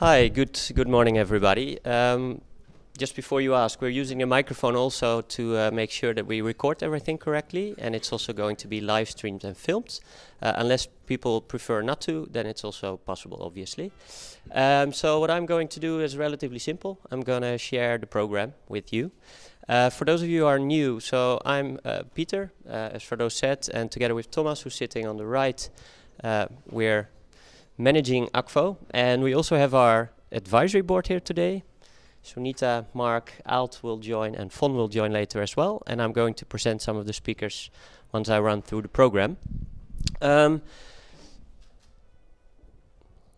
Hi, good good morning, everybody. Um, just before you ask, we're using a microphone also to uh, make sure that we record everything correctly, and it's also going to be live streamed and filmed. Uh, unless people prefer not to, then it's also possible, obviously. Um, so what I'm going to do is relatively simple. I'm going to share the program with you. Uh, for those of you who are new, so I'm uh, Peter, uh, as Frodo said, and together with Thomas, who's sitting on the right, uh, we're managing Akvo. And we also have our advisory board here today. Sunita, Mark, Alt will join and Fon will join later as well. And I'm going to present some of the speakers once I run through the program. Um,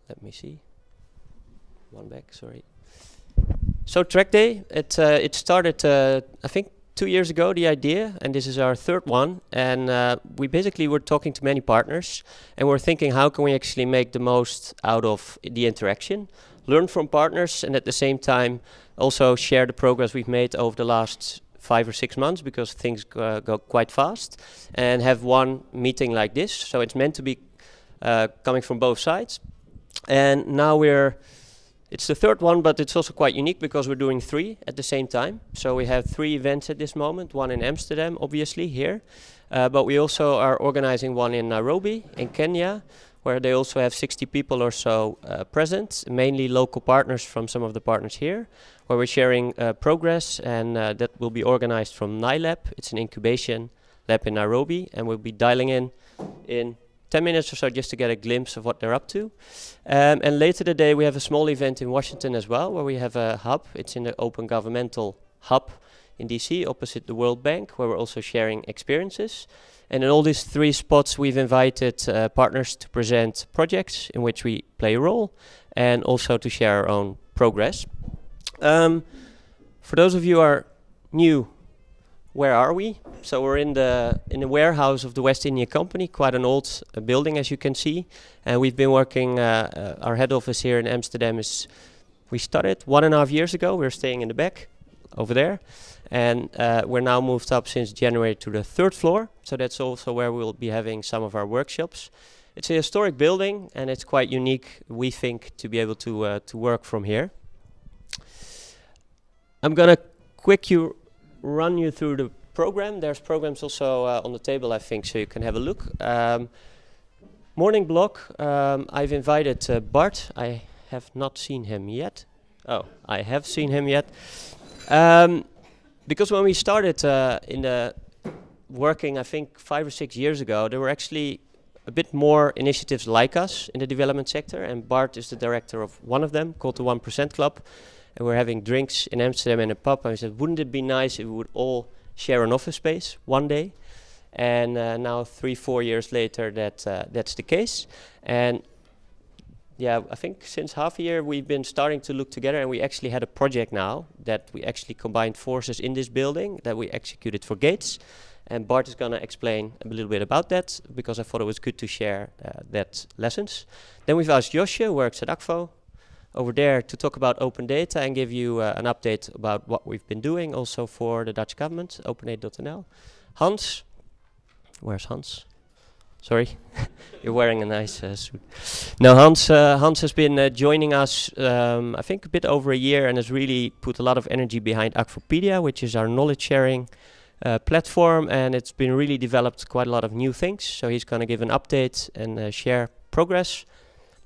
let me see. One back, sorry. So track day, it, uh, it started, uh, I think, two years ago, the idea, and this is our third one. And uh, we basically were talking to many partners, and we're thinking how can we actually make the most out of the interaction, learn from partners, and at the same time also share the progress we've made over the last five or six months because things uh, go quite fast, and have one meeting like this. So it's meant to be uh, coming from both sides. And now we're it's the third one, but it's also quite unique because we're doing three at the same time. So we have three events at this moment, one in Amsterdam, obviously, here. Uh, but we also are organizing one in Nairobi, in Kenya, where they also have 60 people or so uh, present, mainly local partners from some of the partners here, where we're sharing uh, progress, and uh, that will be organized from Nailab. It's an incubation lab in Nairobi, and we'll be dialing in in 10 minutes or so just to get a glimpse of what they're up to. Um, and later today we have a small event in Washington as well, where we have a hub. It's in the Open Governmental Hub in DC, opposite the World Bank, where we're also sharing experiences. And in all these three spots, we've invited uh, partners to present projects in which we play a role, and also to share our own progress. Um, for those of you who are new where are we? So we're in the in the warehouse of the West India Company, quite an old uh, building as you can see. And we've been working. Uh, uh, our head office here in Amsterdam is. We started one and a half years ago. We're staying in the back, over there, and uh, we're now moved up since January to the third floor. So that's also where we'll be having some of our workshops. It's a historic building, and it's quite unique. We think to be able to uh, to work from here. I'm gonna quick you run you through the program. There's programs also uh, on the table, I think, so you can have a look. Um, morning block, um, I've invited uh, Bart. I have not seen him yet. Oh, I have seen him yet. Um, because when we started uh, in the working, I think five or six years ago, there were actually a bit more initiatives like us in the development sector, and Bart is the director of one of them, called the 1% Club and we're having drinks in Amsterdam in a pub. And I said, wouldn't it be nice if we would all share an office space one day? And uh, now, three, four years later, that uh, that's the case. And yeah, I think since half a year we've been starting to look together, and we actually had a project now that we actually combined forces in this building that we executed for Gates. And Bart is going to explain a little bit about that because I thought it was good to share uh, that lessons. Then we've asked Josje, who works at Akvo, over there to talk about open data and give you uh, an update about what we've been doing also for the Dutch government, OpenAid.nl. Hans, where's Hans? Sorry, you're wearing a nice uh, suit. No, Hans. Uh, Hans has been uh, joining us, um, I think, a bit over a year, and has really put a lot of energy behind Akvopedia, which is our knowledge sharing uh, platform, and it's been really developed quite a lot of new things. So he's going to give an update and uh, share progress.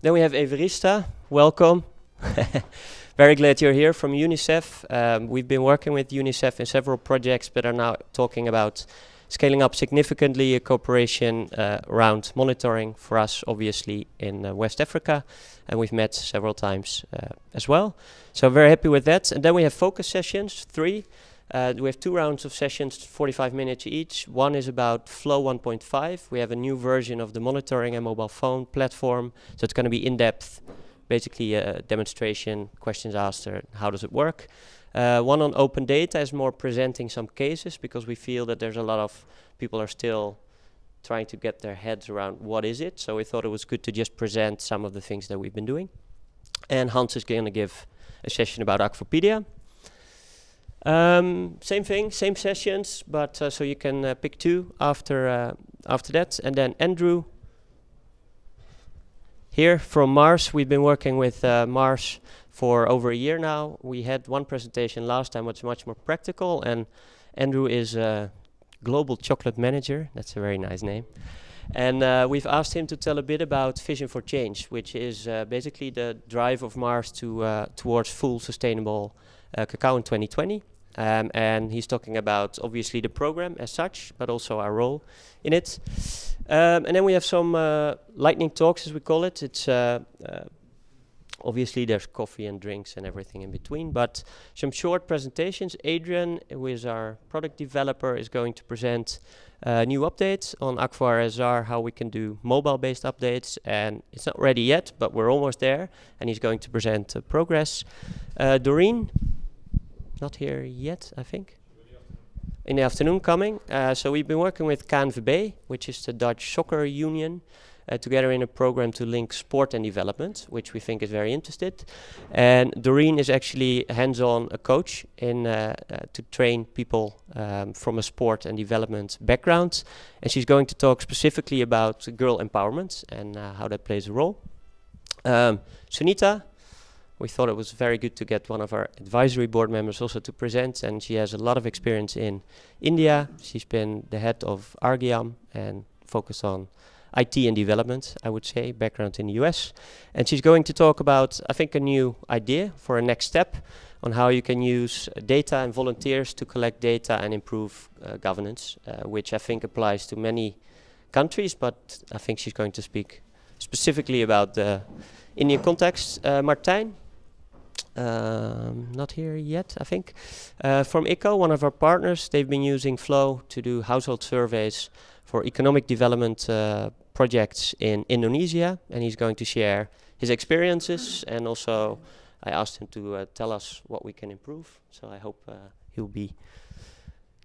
Then we have Evariste. Welcome. Very glad you're here from UNICEF. Um, we've been working with UNICEF in several projects, but are now talking about scaling up significantly a cooperation uh, around monitoring for us, obviously, in uh, West Africa. And we've met several times uh, as well. So very happy with that. And then we have focus sessions, three. Uh, we have two rounds of sessions, 45 minutes each. One is about Flow 1.5. We have a new version of the monitoring and mobile phone platform. So it's going to be in-depth basically a demonstration, questions asked, how does it work. Uh, one on open data is more presenting some cases because we feel that there's a lot of people are still trying to get their heads around what is it. So we thought it was good to just present some of the things that we've been doing. And Hans is going to give a session about Akvopedia. Um, same thing, same sessions, but uh, so you can uh, pick two after uh, after that. And then Andrew here from Mars, we've been working with uh, Mars for over a year now. We had one presentation last time, which was much more practical, and Andrew is a global chocolate manager. That's a very nice name. And uh, we've asked him to tell a bit about Vision for Change, which is uh, basically the drive of Mars to uh, towards full sustainable uh, cacao in 2020. Um, and he's talking about obviously the program as such, but also our role in it. Um, and then we have some uh, lightning talks, as we call it. It's uh, obviously there's coffee and drinks and everything in between, but some short presentations. Adrian, who is our product developer, is going to present uh, new updates on Akvo RSR, how we can do mobile-based updates, and it's not ready yet, but we're almost there, and he's going to present uh, progress. Uh, Doreen, not here yet, I think. In the afternoon coming. Uh, so we've been working with KNVB, which is the Dutch Soccer Union, uh, together in a program to link sport and development, which we think is very interested. And Doreen is actually hands-on a coach in uh, uh, to train people um, from a sport and development background. And she's going to talk specifically about girl empowerment and uh, how that plays a role. Um, Sunita, we thought it was very good to get one of our advisory board members also to present and she has a lot of experience in India. She's been the head of Arghyam and focused on IT and development, I would say, background in the US. And she's going to talk about, I think, a new idea for a next step on how you can use data and volunteers to collect data and improve uh, governance, uh, which I think applies to many countries, but I think she's going to speak specifically about the Indian context. Uh, Martijn, um, not here yet, I think. Uh, from ICCO, one of our partners, they've been using Flow to do household surveys for economic development uh, projects in Indonesia and he's going to share his experiences and also I asked him to uh, tell us what we can improve so I hope uh, he'll be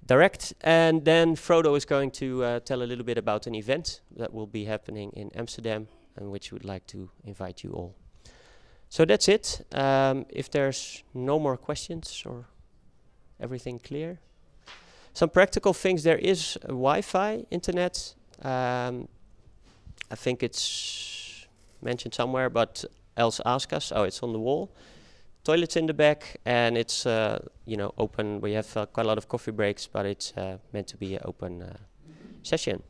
direct and then Frodo is going to uh, tell a little bit about an event that will be happening in Amsterdam and which we would like to invite you all. So that's it. Um, if there's no more questions or everything clear. Some practical things, there is Wi-Fi internet. Um, I think it's mentioned somewhere, but else ask us. Oh, it's on the wall. Toilets in the back, and it's uh, you know open. We have uh, quite a lot of coffee breaks, but it's uh, meant to be an open uh, session.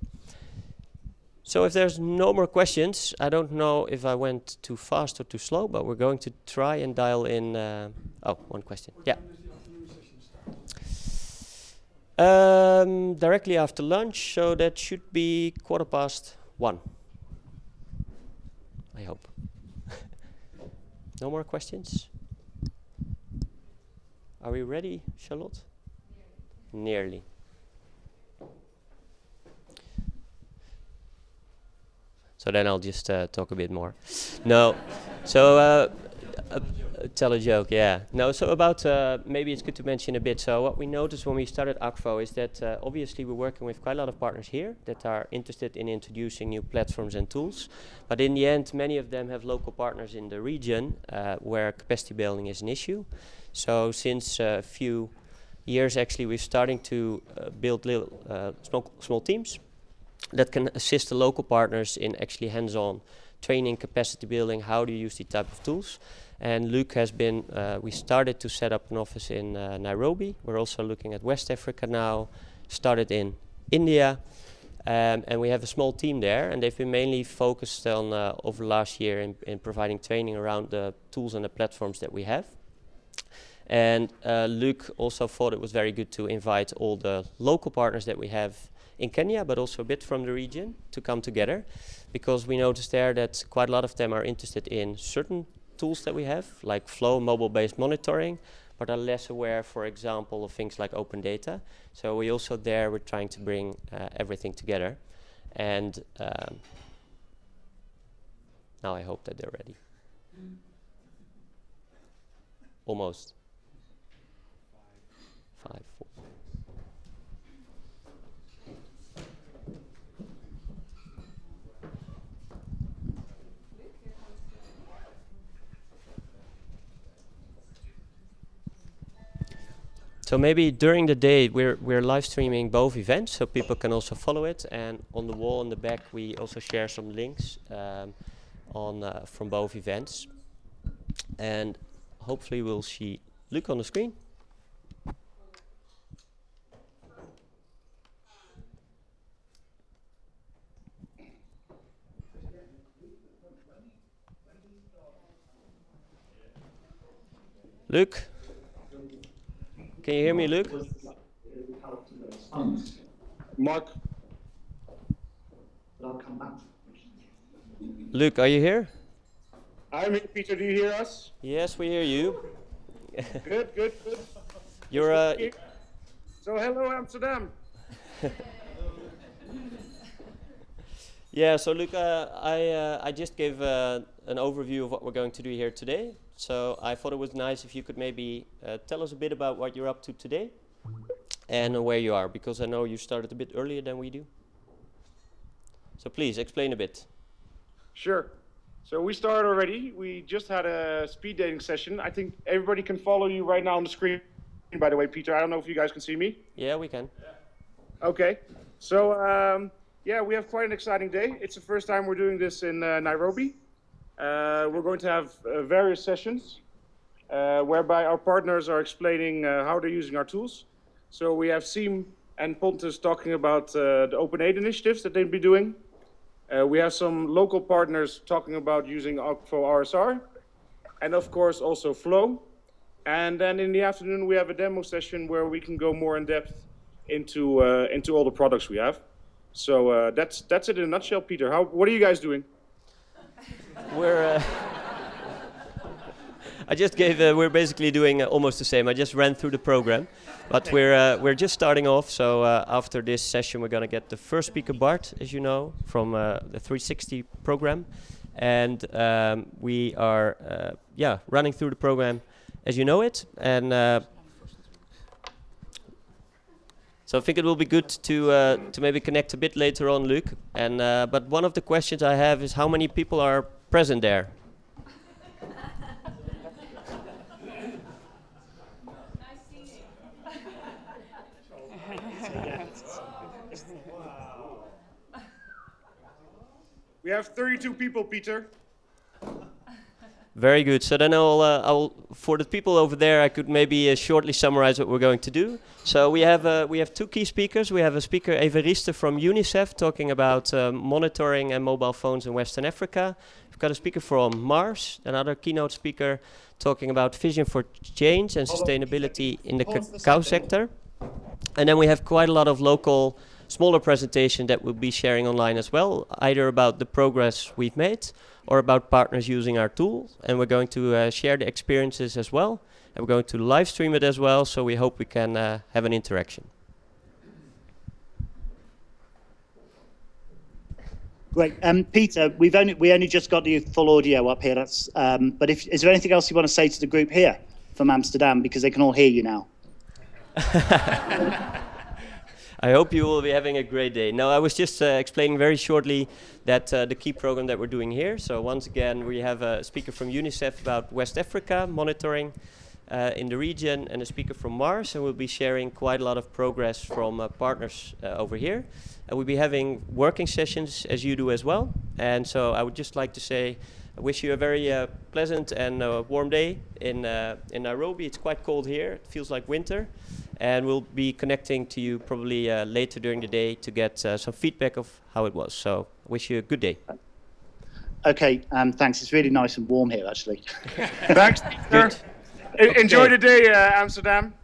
So if there's no more questions, I don't know if I went too fast or too slow, but we're going to try and dial in. Uh, oh, one question. What yeah. Um, directly after lunch, so that should be quarter past one. I hope. no more questions? Are we ready, Charlotte? Nearly. Nearly. So then I'll just uh, talk a bit more. no, so uh, uh, tell a joke, yeah. No, so about, uh, maybe it's good to mention a bit. So what we noticed when we started Akvo is that uh, obviously we're working with quite a lot of partners here that are interested in introducing new platforms and tools. But in the end, many of them have local partners in the region uh, where capacity building is an issue. So since a few years, actually, we're starting to build little, small, small teams that can assist the local partners in actually hands-on training, capacity building, how do you use these type of tools. And Luke has been, uh, we started to set up an office in uh, Nairobi. We're also looking at West Africa now, started in India. Um, and we have a small team there and they've been mainly focused on uh, over the last year in, in, providing training around the tools and the platforms that we have. And uh, Luke also thought it was very good to invite all the local partners that we have in Kenya, but also a bit from the region to come together because we noticed there that quite a lot of them are interested in certain tools that we have, like Flow mobile-based monitoring, but are less aware, for example, of things like open data. So we also there, we're trying to bring uh, everything together. And um, now I hope that they're ready. Mm. Almost. Five, four. So maybe during the day we're we're live streaming both events, so people can also follow it. And on the wall in the back we also share some links um, on uh, from both events. And hopefully we'll see Luc on the screen. Luc? Can you hear me, Luke? Mark, Luc, are you here? I'm here. Peter, do you hear us? Yes, we hear you. Good, good, good. You're uh, So, hello, Amsterdam. yeah. So Luke, uh, I uh, I just gave uh, an overview of what we're going to do here today. So I thought it was nice if you could maybe uh, tell us a bit about what you're up to today and where you are, because I know you started a bit earlier than we do. So please explain a bit. Sure. So, we started already. We just had a speed dating session. I think everybody can follow you right now on the screen, by the way, Peter. I don't know if you guys can see me. Yeah, we can. Okay. So, um, yeah, we have quite an exciting day. It's the first time we're doing this in uh, Nairobi. Uh, we're going to have uh, various sessions uh, whereby our partners are explaining uh, how they're using our tools. So we have Seam and Pontus talking about uh, the Open Aid initiatives that they'll be doing. Uh, we have some local partners talking about using Akvo RSR, and of course also Flow. And then in the afternoon we have a demo session where we can go more in depth into into all the products we have. So that's that's it in a nutshell, Peter. How what are you guys doing? We're. Uh, I just gave. Uh, we're basically doing uh, almost the same. I just ran through the program, but we're uh, we're just starting off. So uh, after this session, we're gonna get the first speaker, Bart, as you know, from uh, the 360 program, and um, we are uh, yeah running through the program as you know it, and. So I think it will be good to uh, to maybe connect a bit later on, Luke. And uh, but one of the questions I have is how many people are present there? We have 32 people, Peter. Very good. So then I'll, uh, I'll, for the people over there, I could maybe uh, shortly summarize what we're going to do. So we have uh, we have two key speakers. We have a speaker Evariste from UNICEF talking about uh, monitoring and mobile phones in Western Africa. We've got a speaker from Mars, another keynote speaker talking about vision for change and sustainability in the cacao sector. And then we have quite a lot of local smaller presentation that we'll be sharing online as well, either about the progress we've made or about partners using our tools. And we're going to uh, share the experiences as well. And we're going to live stream it as well, so we hope we can uh, have an interaction. Great, um, Peter. We've only we only just got the full audio up here. That's um, but if is there anything else you want to say to the group here from Amsterdam because they can all hear you now? I hope you will be having a great day. No, I was just uh, explaining very shortly that uh, the key program that we're doing here. So once again, we have a speaker from UNICEF about West Africa monitoring uh, in the region and a speaker from Mars, and we'll be sharing quite a lot of progress from uh, partners uh, over here. And we'll be having working sessions as you do as well. And so I would just like to say, I wish you a very uh, pleasant and warm day in, in Nairobi. It's quite cold here. It feels like winter and we'll be connecting to you probably uh, later during the day to get uh, some feedback of how it was. So, I wish you a good day. Okay, um, thanks. It's really nice and warm here, actually. thanks, Peter. Enjoy the day, uh, Amsterdam.